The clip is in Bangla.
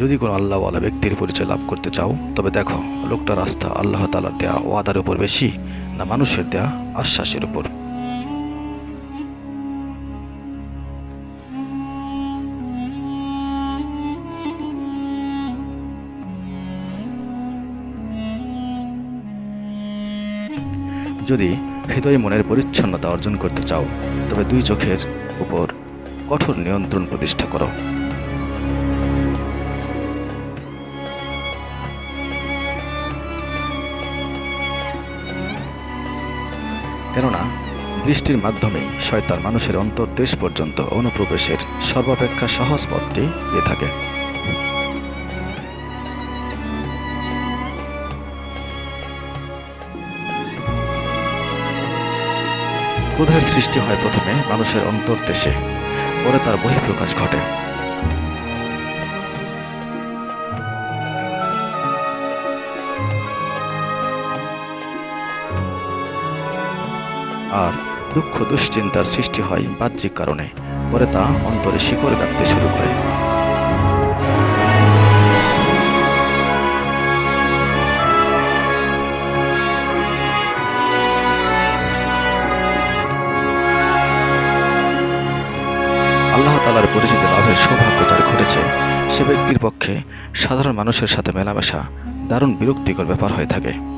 যদি কোনো আল্লাহওয়ালা ব্যক্তির পরিচয় লাভ করতে চাও, তবে দেখো লোকটার রাস্তা আল্লাহ তালার দেয়া ওয়াদার উপর বেশি না মানুষের দেয়া আশ্বাসের উপর। যদি হৃদয় মনের পরিচ্ছন্নতা অর্জন করতে চাও, তবে দুই চোখের উপর কঠোর নিয়ন্ত্রণ প্রতিষ্ঠা করো। কেননা দৃষ্টির মাধ্যমে শয়তান মানুষের অন্তর্দেশ পর্যন্ত অনুপ্রবেশের সর্বাপেক্ষা সহজ পথটি দিয়ে থাকে। ক্রোধের সৃষ্টি হয় প্রথমে মানুষের অন্তর্দেশে, পরে তার বহিঃপ্রকাশ ঘটে। আর দুঃখ দুশ্চিন্তার সৃষ্টি হয় বাহ্যিক কারণে। পরে তা অন্তরে শিকড় কাটতে শুরু করে। আল্লাহ তালার পরিচিতি লাভের সৌভাগ্য যার ঘটেছে, সে ব্যক্তির পক্ষে সাধারণ মানুষের সাথে মেলামেশা দারুণ বিরক্তিকর ব্যাপার হয়ে থাকে।